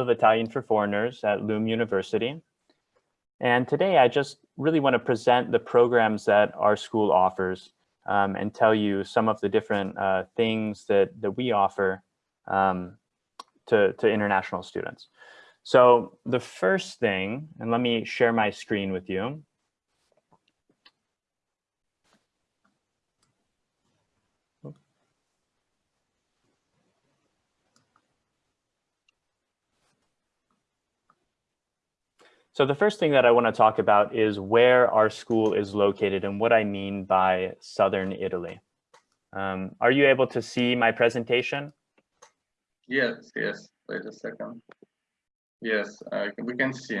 of Italian for Foreigners at LUM University. And today I just really want to present the programs that our school offers um, and tell you some of the different uh, things that, that we offer um, to, to international students. So the first thing, and let me share my screen with you. So the first thing that I want to talk about is where our school is located and what I mean by Southern Italy. Um, are you able to see my presentation? Yes, yes. Wait a second. Yes, uh, we can see.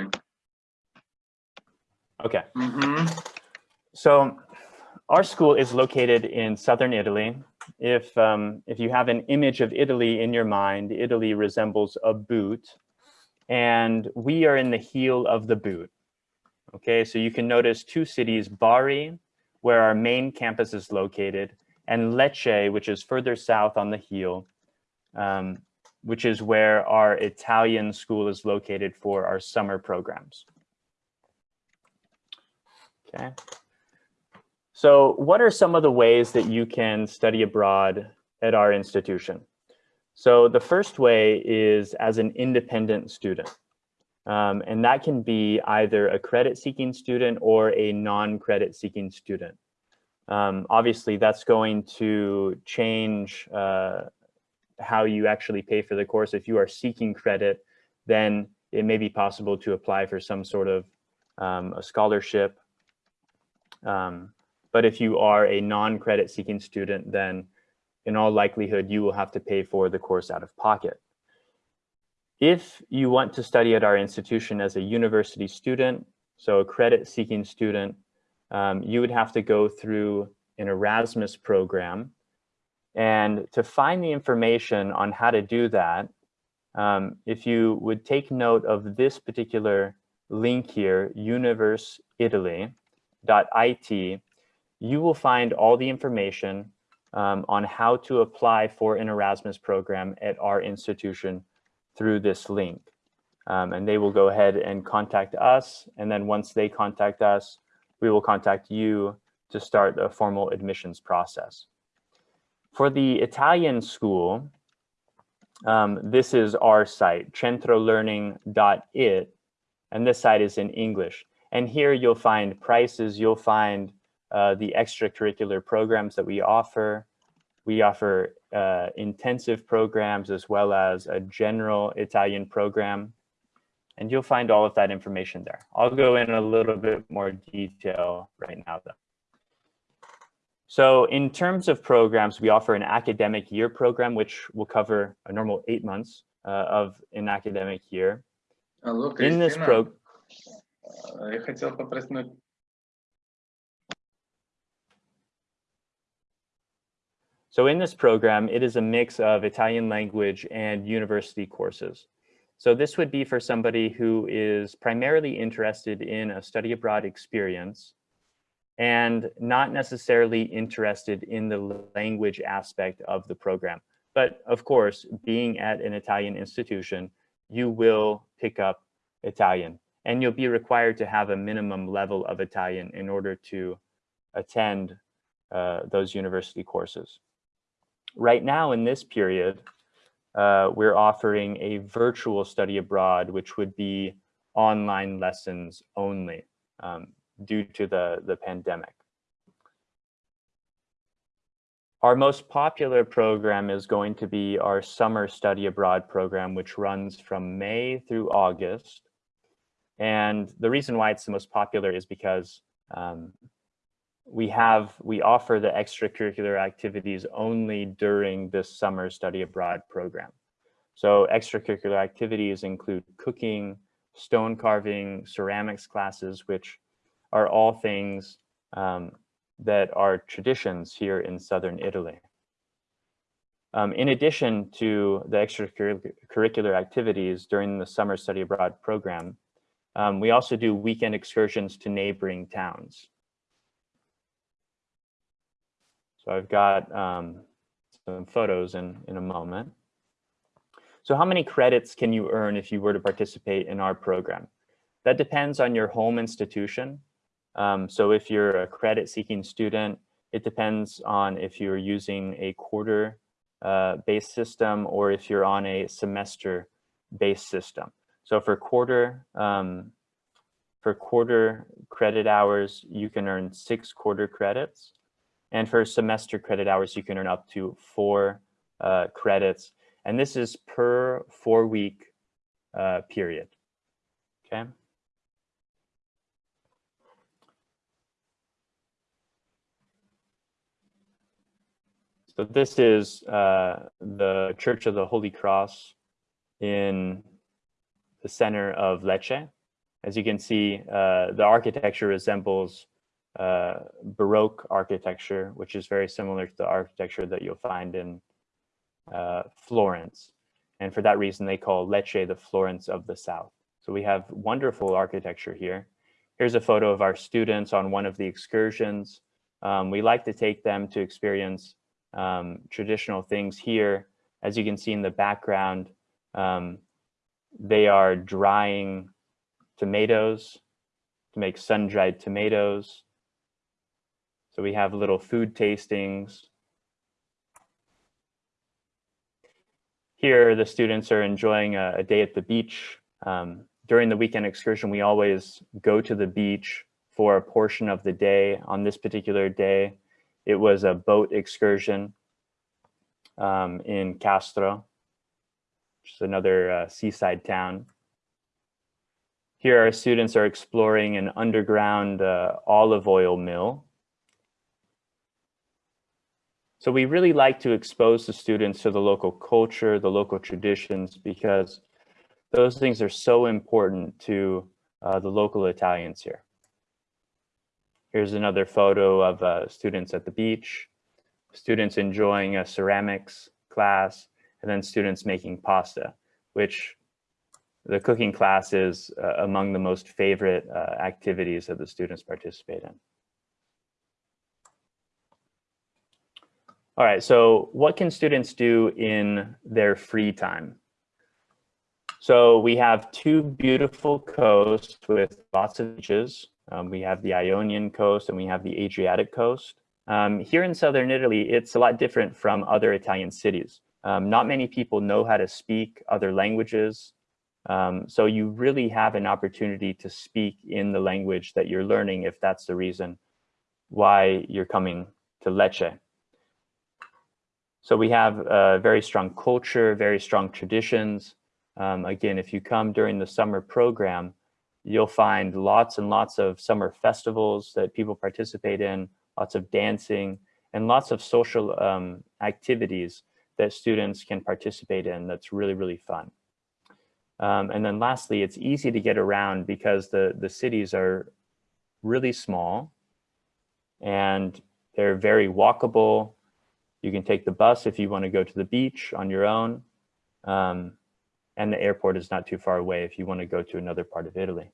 Okay. Mm -hmm. So our school is located in Southern Italy. If, um, if you have an image of Italy in your mind, Italy resembles a boot and we are in the heel of the boot. Okay, so you can notice two cities, Bari, where our main campus is located, and Lecce, which is further south on the heel, um, which is where our Italian school is located for our summer programs. Okay. So what are some of the ways that you can study abroad at our institution? So the first way is as an independent student. Um, and that can be either a credit seeking student or a non-credit seeking student. Um, obviously, that's going to change uh, how you actually pay for the course. If you are seeking credit, then it may be possible to apply for some sort of um, a scholarship. Um, but if you are a non-credit seeking student, then in all likelihood, you will have to pay for the course out of pocket. If you want to study at our institution as a university student, so a credit seeking student, um, you would have to go through an Erasmus program. And to find the information on how to do that, um, if you would take note of this particular link here, universitaly.it, you will find all the information um, on how to apply for an Erasmus program at our institution through this link. Um, and they will go ahead and contact us. And then once they contact us, we will contact you to start a formal admissions process. For the Italian school, um, this is our site, centrolearning.it, and this site is in English. And here you'll find prices, you'll find uh, the extracurricular programs that we offer. We offer uh, intensive programs as well as a general Italian program. And you'll find all of that information there. I'll go in a little bit more detail right now though. So in terms of programs, we offer an academic year program, which will cover a normal eight months uh, of an academic year. Hello, in this program, я хотел So in this program, it is a mix of Italian language and university courses. So this would be for somebody who is primarily interested in a study abroad experience and not necessarily interested in the language aspect of the program. But of course, being at an Italian institution, you will pick up Italian and you'll be required to have a minimum level of Italian in order to attend uh, those university courses right now in this period, uh, we're offering a virtual study abroad, which would be online lessons only um, due to the, the pandemic. Our most popular program is going to be our summer study abroad program, which runs from May through August. And the reason why it's the most popular is because um, we have, we offer the extracurricular activities only during this summer study abroad program. So extracurricular activities include cooking, stone carving, ceramics classes, which are all things um, that are traditions here in Southern Italy. Um, in addition to the extracurricular activities during the summer study abroad program, um, we also do weekend excursions to neighboring towns. So I've got um, some photos in, in a moment. So how many credits can you earn if you were to participate in our program? That depends on your home institution. Um, so if you're a credit seeking student, it depends on if you're using a quarter uh, based system or if you're on a semester based system. So for quarter, um, for quarter credit hours, you can earn six quarter credits. And for semester credit hours, you can earn up to four uh, credits. And this is per four week uh, period, okay? So this is uh, the Church of the Holy Cross in the center of Lecce. As you can see, uh, the architecture resembles uh, Baroque architecture, which is very similar to the architecture that you'll find in uh, Florence. And for that reason, they call Lecce the Florence of the South. So we have wonderful architecture here. Here's a photo of our students on one of the excursions. Um, we like to take them to experience um, traditional things here. As you can see in the background, um, they are drying tomatoes to make sun-dried tomatoes. So we have little food tastings. Here, the students are enjoying a, a day at the beach. Um, during the weekend excursion, we always go to the beach for a portion of the day. On this particular day, it was a boat excursion um, in Castro, which is another uh, seaside town. Here our students are exploring an underground uh, olive oil mill. So we really like to expose the students to the local culture, the local traditions, because those things are so important to uh, the local Italians here. Here's another photo of uh, students at the beach, students enjoying a ceramics class, and then students making pasta, which the cooking class is uh, among the most favorite uh, activities that the students participate in. All right, so what can students do in their free time? So we have two beautiful coasts with lots of beaches. Um, we have the Ionian coast and we have the Adriatic coast. Um, here in Southern Italy, it's a lot different from other Italian cities. Um, not many people know how to speak other languages. Um, so you really have an opportunity to speak in the language that you're learning if that's the reason why you're coming to Lecce. So we have a very strong culture, very strong traditions. Um, again, if you come during the summer program, you'll find lots and lots of summer festivals that people participate in, lots of dancing, and lots of social um, activities that students can participate in that's really, really fun. Um, and then lastly, it's easy to get around because the, the cities are really small and they're very walkable. You can take the bus if you want to go to the beach on your own. Um, and the airport is not too far away if you want to go to another part of Italy.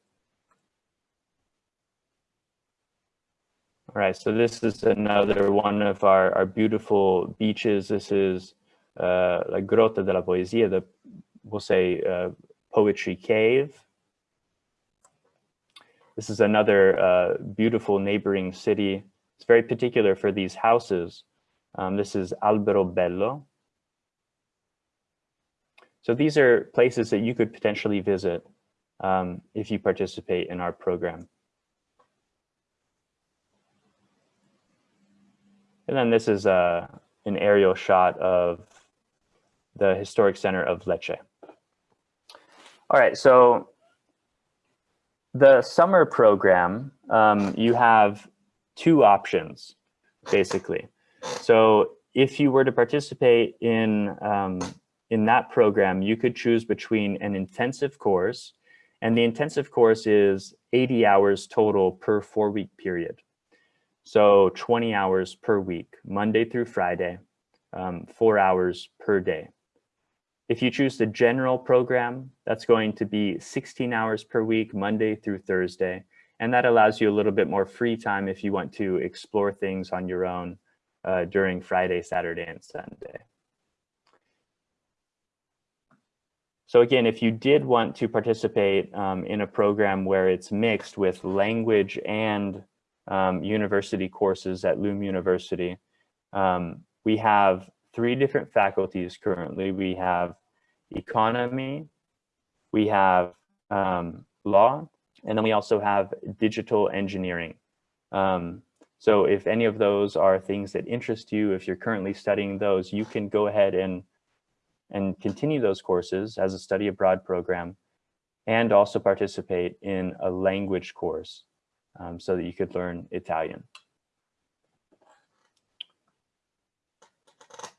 All right, so this is another one of our, our beautiful beaches. This is uh, La Grotta della Poesia, the, we'll say, uh, Poetry Cave. This is another uh, beautiful neighboring city. It's very particular for these houses. Um, this is Alberobello. So these are places that you could potentially visit um, if you participate in our program. And then this is uh, an aerial shot of the historic center of Lecce. All right, so the summer program, um, you have two options, basically. So if you were to participate in, um, in that program, you could choose between an intensive course, and the intensive course is 80 hours total per four week period. So 20 hours per week, Monday through Friday, um, four hours per day. If you choose the general program, that's going to be 16 hours per week, Monday through Thursday. And that allows you a little bit more free time if you want to explore things on your own uh, during Friday, Saturday, and Sunday. So again, if you did want to participate um, in a program where it's mixed with language and um, university courses at LUM University, um, we have three different faculties currently. We have economy, we have um, law, and then we also have digital engineering. Um, so if any of those are things that interest you, if you're currently studying those, you can go ahead and, and continue those courses as a study abroad program and also participate in a language course um, so that you could learn Italian.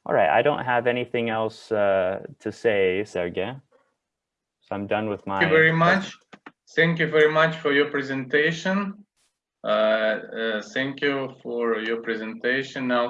All right, I don't have anything else uh, to say, Sergey. So I'm done with my. Thank you very much. Thank you very much for your presentation. Uh, uh, thank you for your presentation. Now,